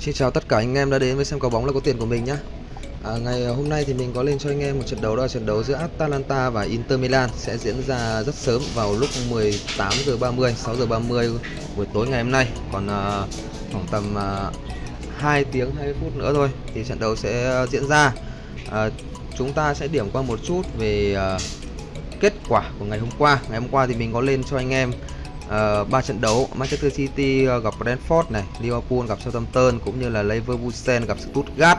Xin chào tất cả anh em đã đến với xem cầu bóng là có tiền của mình nhé à, Ngày hôm nay thì mình có lên cho anh em một trận đấu đó là trận đấu giữa Atalanta và Inter Milan sẽ diễn ra rất sớm vào lúc 18 giờ 30 6 giờ 30 buổi tối ngày hôm nay. Còn à, khoảng tầm à, 2 tiếng 20 phút nữa thôi thì trận đấu sẽ diễn ra. À, chúng ta sẽ điểm qua một chút về à, kết quả của ngày hôm qua. Ngày hôm qua thì mình có lên cho anh em Ờ, ba uh, trận đấu Manchester City uh, gặp Brentford này, Liverpool gặp Southampton cũng như là Leverkusen gặp Stuttgart.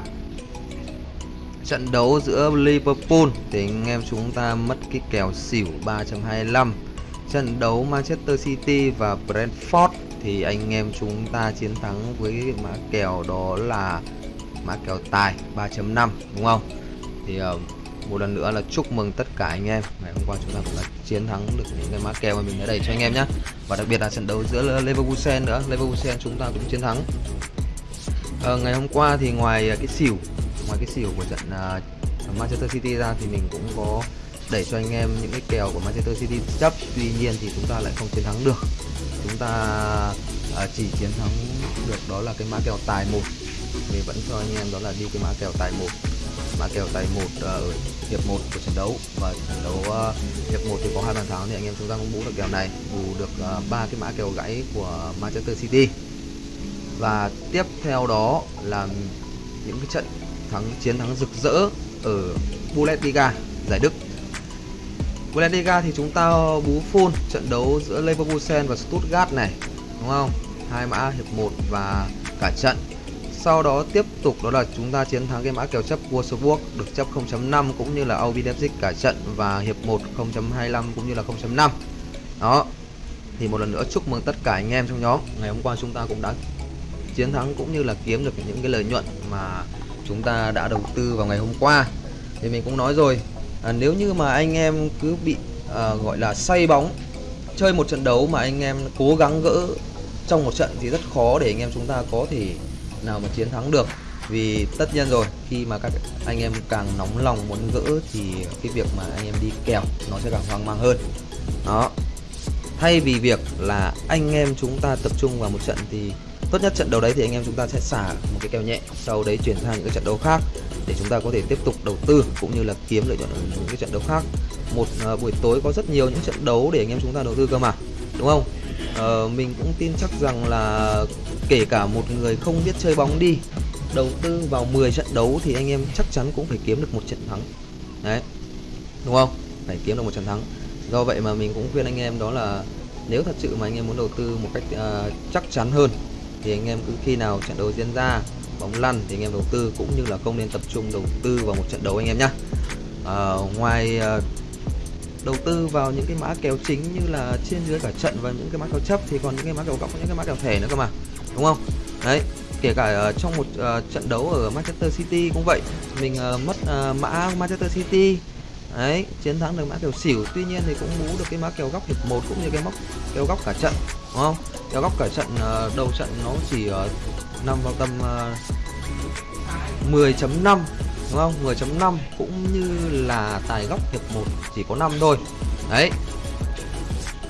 Trận đấu giữa Liverpool thì anh em chúng ta mất cái kèo xỉu 3.25. Trận đấu Manchester City và Brentford thì anh em chúng ta chiến thắng với cái mã kèo đó là mã kèo tài 3.5 đúng không? Thì uh, một lần nữa là chúc mừng tất cả anh em ngày hôm qua chúng ta cũng đã chiến thắng được những cái mã kèo mà mình đã đẩy cho anh em nhé và đặc biệt là trận đấu giữa Leverkusen nữa. Leverkusen chúng ta cũng chiến thắng. À, ngày hôm qua thì ngoài ờ, cái xỉu ngoài cái xỉu của trận uh, Manchester City ra thì mình cũng có đẩy cho anh em những cái kèo của Manchester City chấp. Tuy nhiên thì chúng ta lại không chiến thắng được. Chúng ta uh, chỉ chiến thắng được đó là cái mã kèo tài một. Mình vẫn cho anh em đó là đi cái mã kèo tài một mã kèo tài một ở hiệp 1 của trận đấu. Và trận đấu ờ, hiệp 1 thì có hai bàn thắng thì anh em chúng ta cũng bú được kèo này, bù được ờ, ba cái mã kèo gãy của Manchester City. Và tiếp theo đó là những cái trận thắng, chiến thắng rực rỡ ở Bundesliga, giải Đức. Bundesliga thì chúng ta bú full trận đấu giữa Leverkusen và Stuttgart này, đúng không? Hai mã hiệp 1 và cả trận sau đó tiếp tục đó là chúng ta chiến thắng cái mã kèo chấp Wolfsburg được chấp 0.5 cũng như là OB Leipzig cả trận và hiệp 1 0.25 cũng như là 0.5. Đó. Thì một lần nữa chúc mừng tất cả anh em trong nhóm. Ngày hôm qua chúng ta cũng đã chiến thắng cũng như là kiếm được những cái lợi nhuận mà chúng ta đã đầu tư vào ngày hôm qua. Thì mình cũng nói rồi, à, nếu như mà anh em cứ bị à, gọi là say bóng chơi một trận đấu mà anh em cố gắng gỡ trong một trận thì rất khó để anh em chúng ta có thể nào mà chiến thắng được. Vì tất nhiên rồi khi mà các anh em càng nóng lòng muốn gỡ thì cái việc mà anh em đi kèo nó sẽ càng hoang mang hơn. Đó. Thay vì việc là anh em chúng ta tập trung vào một trận thì tốt nhất trận đấu đấy thì anh em chúng ta sẽ xả một cái kèo nhẹ sau đấy chuyển sang những cái trận đấu khác để chúng ta có thể tiếp tục đầu tư cũng như là kiếm lợi nhuận ở những cái trận đấu khác. Một uh, buổi tối có rất nhiều những trận đấu để anh em chúng ta đầu tư cơ mà đúng không? Uh, mình cũng tin chắc rằng là kể cả một người không biết chơi bóng đi đầu tư vào 10 trận đấu thì anh em chắc chắn cũng phải kiếm được một trận thắng. Đấy đúng không? Phải kiếm được một trận thắng. Do vậy mà mình cũng khuyên anh em đó là nếu thật sự mà anh em muốn đầu tư một cách uh, chắc chắn hơn thì anh em cứ khi nào trận đấu diễn ra bóng lăn thì anh em đầu tư cũng như là không nên tập trung đầu tư vào một trận đấu anh em nhé uh, ờ, ngoài uh, đầu tư vào những cái mã kèo chính như là trên dưới cả trận và những cái mã kèo chấp thì còn những cái mã kèo góc những cái mã kèo thẻ nữa cơ mà đúng không? Đấy kể cả uh, trong một uh, trận đấu ở Manchester City cũng vậy mình uh, mất uh, mã Manchester City đấy chiến thắng được mã kèo xỉu tuy nhiên thì cũng mú được cái mã kèo góc hiệp một cũng như cái móc kèo góc cả trận đúng không? Kèo góc cả trận uh, đầu trận nó chỉ uh, nằm vào tầm uh, 10.5 đúng không 10.5 cũng như là tài góc hiệp 1 chỉ có 5 thôi. Đấy.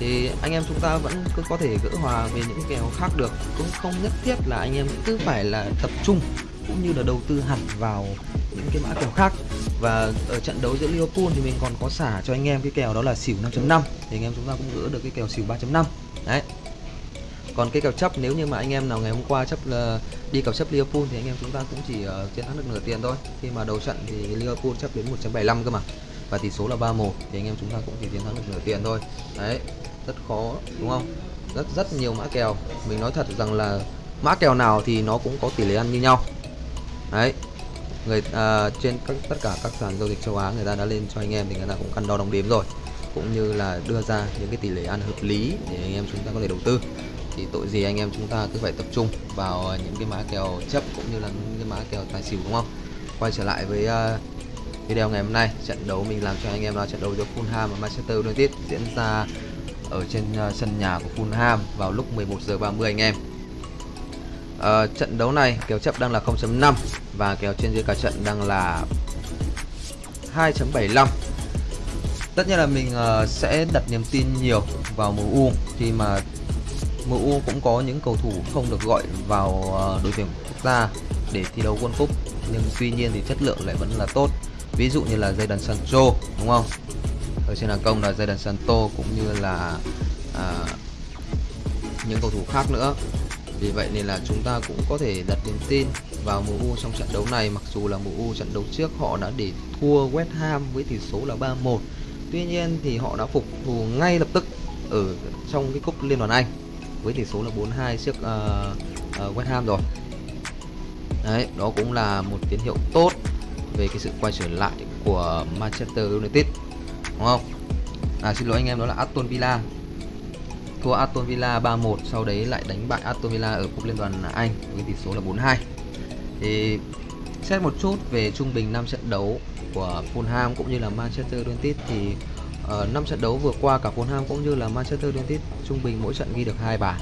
Thì anh em chúng ta vẫn cứ có thể gỡ hòa về những kèo khác được. Cũng không nhất thiết là anh em cứ phải là tập trung cũng như là đầu tư hẳn vào những cái mã kèo khác. Và ở trận đấu giữa Liverpool thì mình còn có xả cho anh em cái kèo đó là xỉu 5.5 thì anh em chúng ta cũng gỡ được cái kèo xỉu 3.5 đấy. Còn cái kèo chấp, nếu như mà anh em nào ngày hôm qua chấp là đi cặp chấp Liverpool thì anh em chúng ta cũng chỉ uh, chiến thắng được nửa tiền thôi. Khi mà đầu trận thì Liverpool chấp đến 1.75 cơ mà. Và tỷ số là 3-1 thì anh em chúng ta cũng chỉ chiến thắng được nửa tiền thôi. Đấy rất khó đúng không? Rất rất nhiều mã kèo. Mình nói thật rằng là mã kèo nào thì nó cũng có tỷ lệ ăn như nhau. Đấy người à, trên các tất cả các sàn giao dịch châu Á người ta đã lên cho anh em thì người ta cũng căn đo đong đếm rồi. Cũng như là đưa ra những cái tỷ lệ ăn hợp lý để anh em chúng ta có thể đầu tư thì tội gì anh em chúng ta cứ phải tập trung vào ờ, những cái mã kèo chấp cũng như là những cái mã kèo tài xỉu đúng không? Quay trở lại với uh, video ngày hôm nay trận đấu mình làm cho anh em là trận đấu giữa Fulham và Manchester United diễn ra ở trên uh, sân nhà của Fulham vào lúc 11 giờ 30 anh em. Uh, trận đấu này kèo chấp đang là 0.5 và kèo trên dưới cả trận đang là 2.75 tất nhiên là mình uh, sẽ đặt niềm tin nhiều vào MU khi mà MU cũng có những cầu thủ không được gọi vào ờ, đội tuyển quốc gia để thi đấu World Cup nhưng tuy nhiên thì chất lượng lại vẫn là tốt. Ví dụ như là Jadon Sancho đúng không? Ở trên hàng công là Jadon Sancho cũng như là à, những cầu thủ khác nữa. Vì vậy nên là chúng ta cũng có thể đặt niềm tin vào MU trong trận đấu này mặc dù là MU trận đấu trước họ đã để thua West Ham với tỷ số là 3-1 tuy nhiên thì họ đã phục thù ngay lập tức ở trong cái cúp Liên đoàn Anh với tỷ số là 4-2 trước uh, uh, West Ham rồi. Đấy đó cũng là một tín hiệu tốt về cái sự quay trở lại của Manchester United đúng không? À xin lỗi anh em đó là Aston Villa. Thua Aston Villa 3-1 sau đấy lại đánh bại Aston Villa ở cúp liên đoàn Anh với tỷ số là 4-2 thì xét một chút về trung bình 5 trận đấu của Fulham cũng như là Manchester United thì Ờ, ở 5 trận đấu vừa qua cả Fulham cũng như là Manchester United trung bình mỗi trận ghi được hai bàn.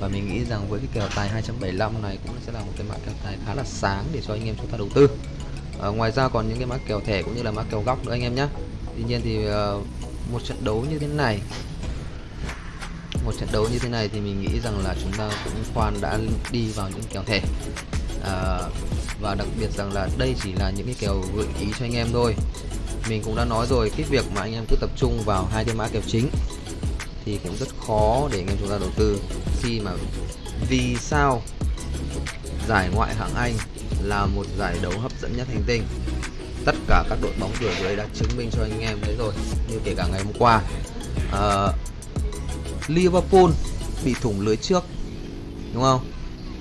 Và mình nghĩ rằng với cái kèo tài 275 này cũng sẽ là một cái mã kèo tài khá là sáng để cho anh em chúng ta đầu tư. À, ngoài ra còn những cái mã kèo thẻ cũng như là mã kèo góc nữa anh em nhé. Tuy nhiên thì uh, một trận đấu như thế này một trận đấu như thế này thì mình nghĩ rằng là chúng ta cũng khoan đã đi vào những kèo thẻ. À, và đặc biệt rằng là đây chỉ là những cái kèo gợi ý cho anh em thôi mình cũng đã nói rồi cái việc mà anh em cứ tập trung vào hai cái mã kèo chính thì cũng rất khó để anh em chúng ta đầu tư. Khi mà vì sao giải ngoại hạng Anh là một giải đấu hấp dẫn nhất hành tinh? Tất cả các đội bóng cửa dưới đã chứng minh cho anh em thấy rồi như kể cả ngày hôm qua. Uh, Liverpool bị thủng lưới trước đúng không?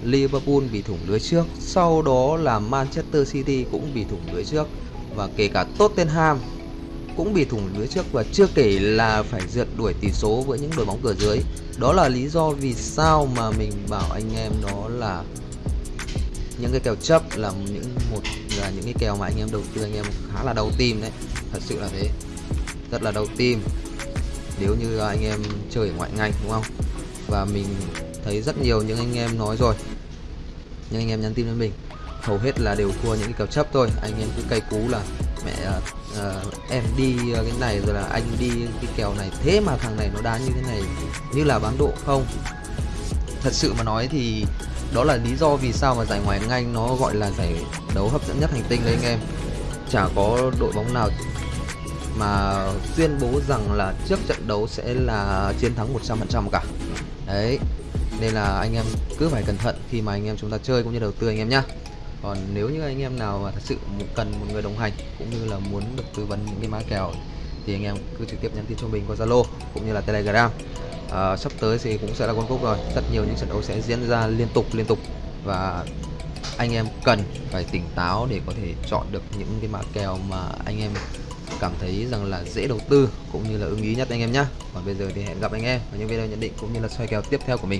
Liverpool bị thủng lưới trước sau đó là Manchester City cũng bị thủng lưới trước và kể cả Tottenham cũng bị thủng lưới trước và chưa kể là phải rượt đuổi tỷ số với những đội bóng cửa dưới. Đó là lý do vì sao mà mình bảo anh em đó là những cái kèo chấp là những một là những cái kèo mà anh em đầu tư anh em khá là đau tim đấy, thật sự là thế. Rất là đau tim. Nếu như anh em chơi ở ngoại ngành, đúng không? Và mình thấy rất nhiều những anh em nói rồi, những anh em nhắn tin với mình hầu hết là đều thua những cái kèo chấp thôi. Anh em cứ cay cú là mẹ uh, em đi ờ, cái này rồi là anh đi cái kèo này. Thế mà thằng này nó đá như thế này như là bán độ không? Thật sự mà nói thì đó là lý do vì sao mà giải ngoại hạng Anh nó gọi là giải đấu hấp dẫn nhất hành tinh đấy anh em. Chả có đội bóng nào mà tuyên bố rằng là trước trận đấu sẽ là chiến thắng 100% cả. Đấy nên là anh em cứ phải cẩn thận khi mà anh em chúng ta chơi cũng như đầu tư anh em nhá còn nếu như anh em nào mà thật sự cần một người đồng hành cũng như là muốn được tư vấn những cái mã kèo thì anh em cứ trực tiếp nhắn tin cho mình qua Zalo cũng như là Telegram. À, sắp tới thì cũng sẽ là quân cúc rồi. Rất nhiều những trận đấu sẽ diễn ra liên tục liên tục. Và anh em cần phải tỉnh táo để có thể chọn được những cái mã kèo mà anh em cảm thấy rằng là dễ đầu tư cũng như là ưng ý nhất anh em nhé còn bây giờ thì hẹn gặp anh em ở những video nhận định cũng như là xoay kèo tiếp theo của mình.